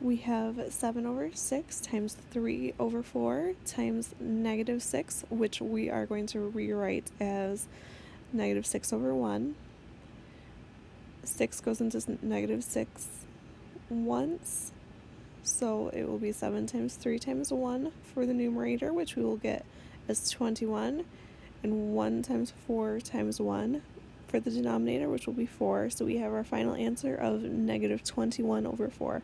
we have 7 over 6 times 3 over 4 times negative 6, which we are going to rewrite as negative 6 over 1. 6 goes into negative 6 once, so it will be 7 times 3 times 1 for the numerator, which we will get as 21, and 1 times 4 times 1 for the denominator, which will be 4. So we have our final answer of negative 21 over 4.